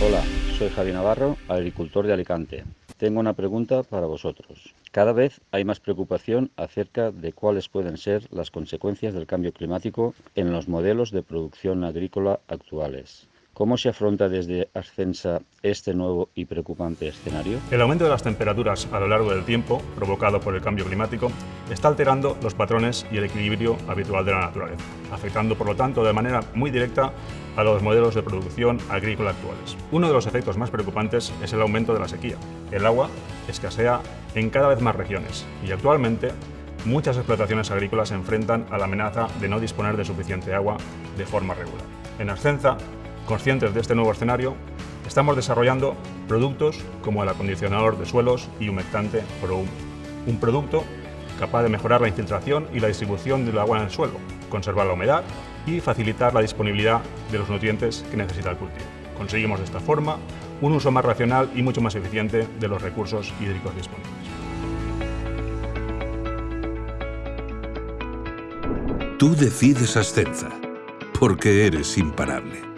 Hola, soy Javi Navarro, agricultor de Alicante. Tengo una pregunta para vosotros. Cada vez hay más preocupación acerca de cuáles pueden ser las consecuencias del cambio climático en los modelos de producción agrícola actuales. ¿Cómo se afronta desde Ascensa este nuevo y preocupante escenario? El aumento de las temperaturas a lo largo del tiempo, provocado por el cambio climático, está alterando los patrones y el equilibrio habitual de la naturaleza, afectando por lo tanto de manera muy directa a los modelos de producción agrícola actuales. Uno de los efectos más preocupantes es el aumento de la sequía. El agua escasea en cada vez más regiones y actualmente muchas explotaciones agrícolas se enfrentan a la amenaza de no disponer de suficiente agua de forma regular. En Ascensa Conscientes de este nuevo escenario, estamos desarrollando productos como el acondicionador de suelos y humectante ProHum, un producto capaz de mejorar la infiltración y la distribución del agua en el suelo, conservar la humedad y facilitar la disponibilidad de los nutrientes que necesita el cultivo. Conseguimos de esta forma un uso más racional y mucho más eficiente de los recursos hídricos disponibles. Tú decides Ascenza, porque eres imparable.